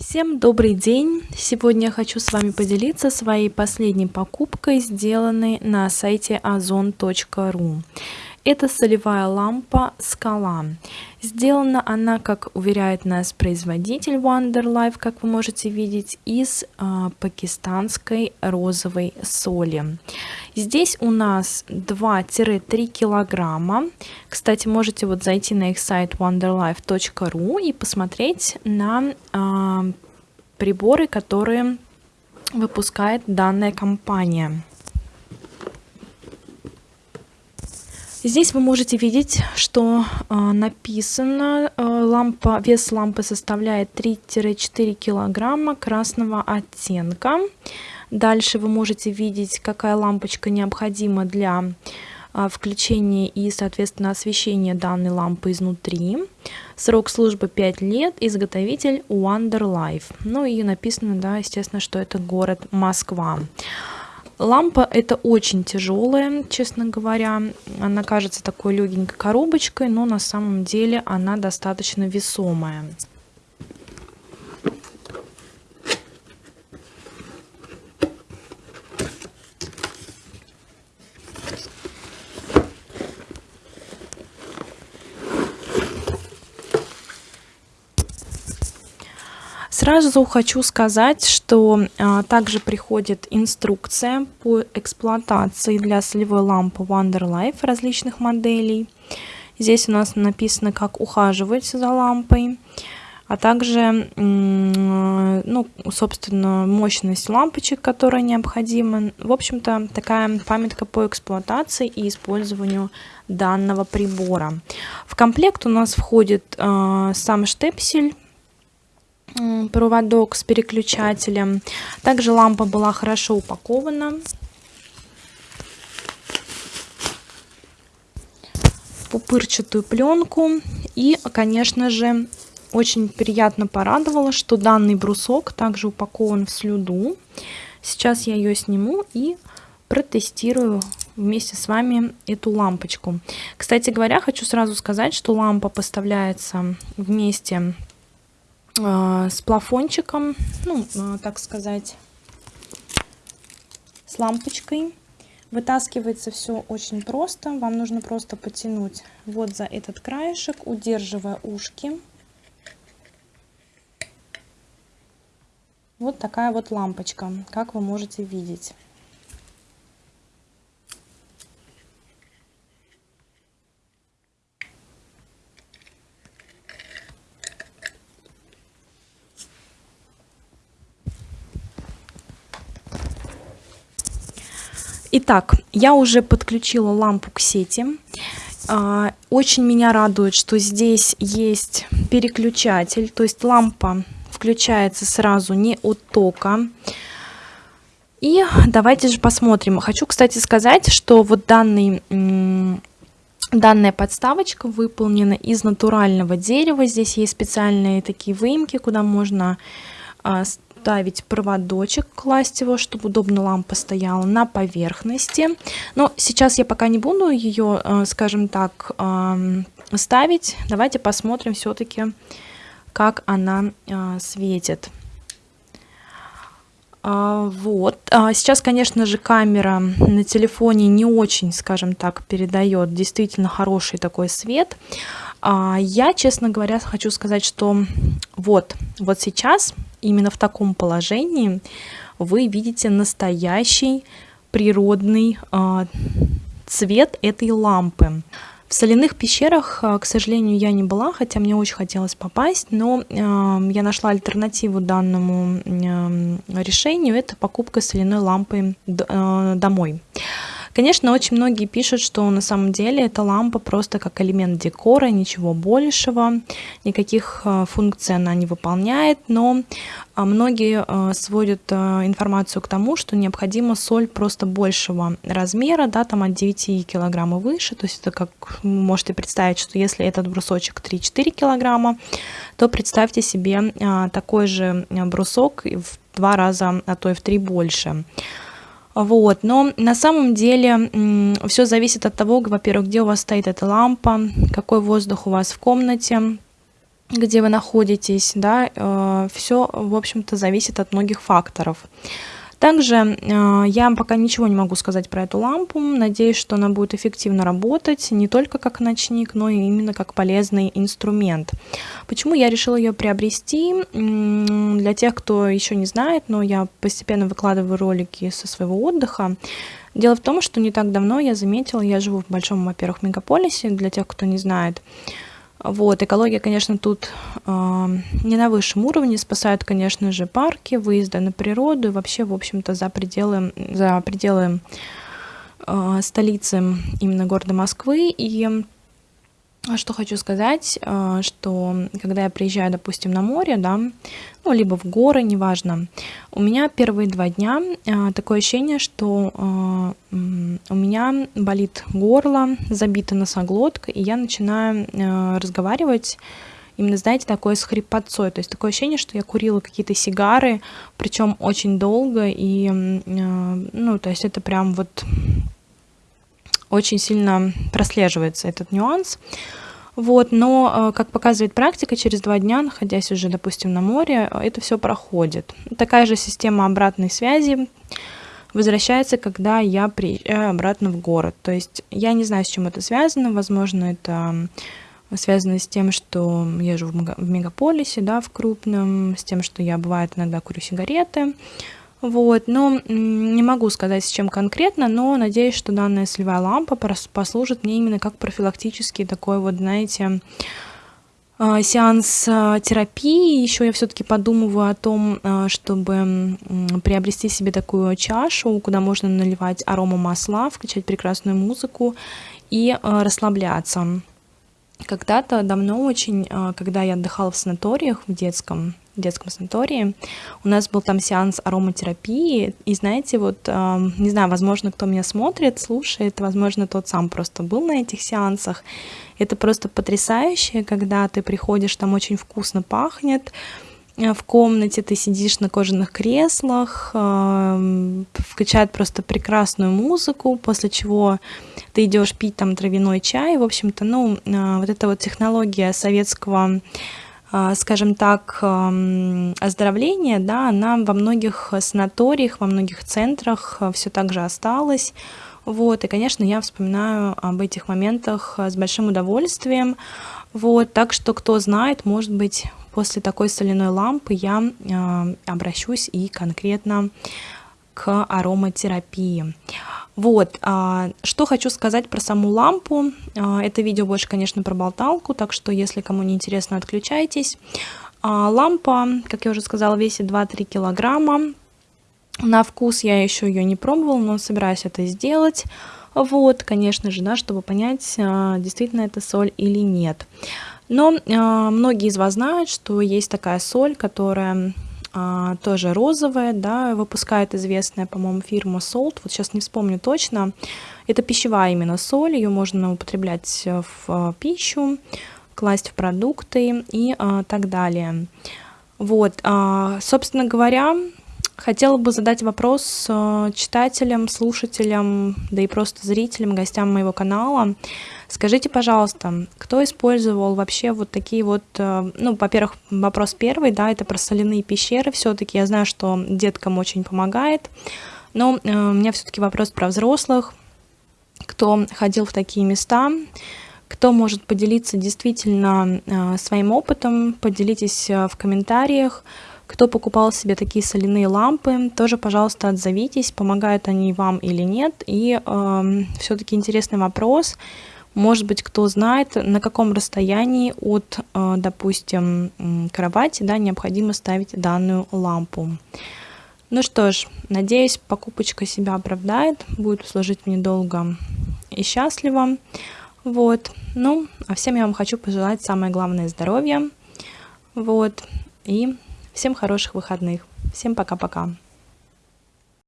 Всем добрый день! Сегодня я хочу с вами поделиться своей последней покупкой, сделанной на сайте ozon.ru. Это солевая лампа «Скала». Сделана она, как уверяет нас производитель Wonderlife, как вы можете видеть, из э, пакистанской розовой соли. Здесь у нас 2-3 килограмма. Кстати, можете вот зайти на их сайт wonderlife.ru и посмотреть на э, приборы, которые выпускает данная компания. Здесь вы можете видеть, что э, написано, э, лампа, вес лампы составляет 3-4 килограмма красного оттенка. Дальше вы можете видеть, какая лампочка необходима для э, включения и, соответственно, освещения данной лампы изнутри. Срок службы 5 лет, изготовитель Wonder Life. Ну и написано, да, естественно, что это город Москва. Лампа это очень тяжелая, честно говоря. Она кажется такой легенькой коробочкой, но на самом деле она достаточно весомая. Сразу хочу сказать, что а, также приходит инструкция по эксплуатации для солевой лампы Wonderlife различных моделей. Здесь у нас написано, как ухаживать за лампой, а также, ну, собственно, мощность лампочек, которая необходима. В общем-то, такая памятка по эксплуатации и использованию данного прибора. В комплект у нас входит э, сам штепсель проводок с переключателем. Также лампа была хорошо упакована. пупырчатую пленку и конечно же очень приятно порадовало что данный брусок также упакован в слюду сейчас я ее сниму и протестирую вместе с вами эту лампочку кстати говоря хочу сразу сказать что лампа поставляется вместе с плафончиком, ну, а, так сказать, с лампочкой. Вытаскивается все очень просто. Вам нужно просто потянуть вот за этот краешек, удерживая ушки. Вот такая вот лампочка, как вы можете видеть. Итак, я уже подключила лампу к сети. А, очень меня радует, что здесь есть переключатель, то есть лампа включается сразу не от тока. И давайте же посмотрим. Хочу, кстати, сказать, что вот данный, данная подставочка выполнена из натурального дерева. Здесь есть специальные такие выемки, куда можно а, ставить проводочек, класть его, чтобы удобно лампа стояла на поверхности. Но сейчас я пока не буду ее, э, скажем так, эм, ставить. Давайте посмотрим все-таки, как она э, светит. А, вот. А, сейчас, конечно же, камера на телефоне не очень, скажем так, передает действительно хороший такой свет. А, я, честно говоря, хочу сказать, что вот, вот сейчас именно в таком положении вы видите настоящий природный э, цвет этой лампы. В соляных пещерах, а, к сожалению, я не была, хотя мне очень хотелось попасть, но э, я нашла альтернативу данному решению, это покупка соляной лампы домой. Конечно, очень многие пишут, что на самом деле эта лампа просто как элемент декора, ничего большего, никаких э, функций она не выполняет, но э, многие э, сводят информацию к тому, что необходима соль просто большего размера, да, там от 9 килограмм выше, то есть это как вы можете представить, что если этот брусочек 3-4 килограмма, то представьте себе такой же брусок в два раза, а то и в три больше. Вот, но на самом деле все зависит от того, во-первых, где у вас стоит эта лампа, какой воздух у вас в комнате, где вы находитесь, да, э, все, в общем-то, зависит от многих факторов. Также э, я пока ничего не могу сказать про эту лампу. Надеюсь, что она будет эффективно работать не только как ночник, но и именно как полезный инструмент. Почему я решила ее приобрести? Для тех, кто еще не знает, но я постепенно выкладываю ролики со своего отдыха. Дело в том, что не так давно я заметила, я живу в большом, во-первых, мегаполисе, для тех, кто не знает, вот, экология, конечно, тут э, не на высшем уровне, спасают, конечно же, парки, выезды на природу и вообще, в общем-то, за пределы, за пределы э, столицы именно города Москвы. И что хочу сказать, э, что когда я приезжаю, допустим, на море, да, ну, либо в горы, неважно, у меня первые два дня э, такое ощущение, что э, у меня болит горло, забита носоглотка, и я начинаю разговаривать именно, знаете, такое с хрипотцой. То есть такое ощущение, что я курила какие-то сигары, причем очень долго, и, ну, то есть это прям вот очень сильно прослеживается этот нюанс. Вот, но, э, как показывает практика, через два дня, находясь уже, допустим, на море, э, это все проходит. Такая же система обратной связи возвращается, когда я приезжаю обратно в город. То есть я не знаю, с чем это связано. Возможно, это связано с тем, что я живу в мегаполисе, да, в крупном, с тем, что я, бывает, иногда курю сигареты. Вот, но не могу сказать, с чем конкретно, но надеюсь, что данная солевая лампа послужит мне именно как профилактический такой вот, знаете, а, сеанс а, терапии. Еще я все-таки подумываю о том, а, чтобы приобрести себе такую чашу, куда можно наливать арома масла, включать прекрасную музыку и расслабляться. Когда-то давно очень, когда я отдыхала в санаториях в детском, в детском санатории. У нас был там сеанс ароматерапии, и знаете, вот, э, не знаю, возможно, кто меня смотрит, слушает, возможно, тот сам просто был на этих сеансах. Это просто потрясающе, когда ты приходишь, там очень вкусно пахнет, в комнате ты сидишь на кожаных креслах, э, включают просто прекрасную музыку, после чего ты идешь пить там травяной чай. В общем-то, ну, э, вот эта вот технология советского скажем так, оздоровление, да, она во многих санаториях, во многих центрах все так же осталась. Вот, и, конечно, я вспоминаю об этих моментах с большим удовольствием. Вот, так что, кто знает, может быть, после такой соляной лампы я э, обращусь и конкретно к ароматерапии. Вот, а, что хочу сказать про саму лампу. А, это видео больше, конечно, про болталку, так что, если кому не интересно, отключайтесь. А, лампа, как я уже сказала, весит 2-3 килограмма. На вкус я еще ее не пробовала, но собираюсь это сделать. Вот, конечно же, да, чтобы понять, а, действительно это соль или нет. Но а, многие из вас знают, что есть такая соль, которая а, тоже розовая, да, выпускает известная, по-моему, фирма Salt, вот сейчас не вспомню точно. Это пищевая именно соль, ее можно употреблять в а, пищу, класть в продукты и а, так далее. Вот, собственно говоря, хотела бы задать вопрос а, читателям, слушателям, да и просто зрителям, гостям моего канала. Скажите, пожалуйста, кто использовал вообще вот такие вот, э, ну, во-первых, вопрос первый, да, это про соляные пещеры, все-таки я знаю, что деткам очень помогает, но э, у меня все-таки вопрос про взрослых, кто ходил в такие места, кто может поделиться действительно э, своим опытом, поделитесь в комментариях, кто покупал себе такие соляные лампы, тоже, пожалуйста, отзовитесь, помогают они вам или нет. И э, все-таки интересный вопрос, может быть, кто знает, на каком расстоянии от, э, допустим, кровати да, необходимо ставить данную лампу. Ну что ж, надеюсь, покупочка себя оправдает, будет служить мне долго и счастливо. Вот. Ну, а всем я вам хочу пожелать самое главное здоровья. Вот. И всем хороших выходных. Всем пока-пока.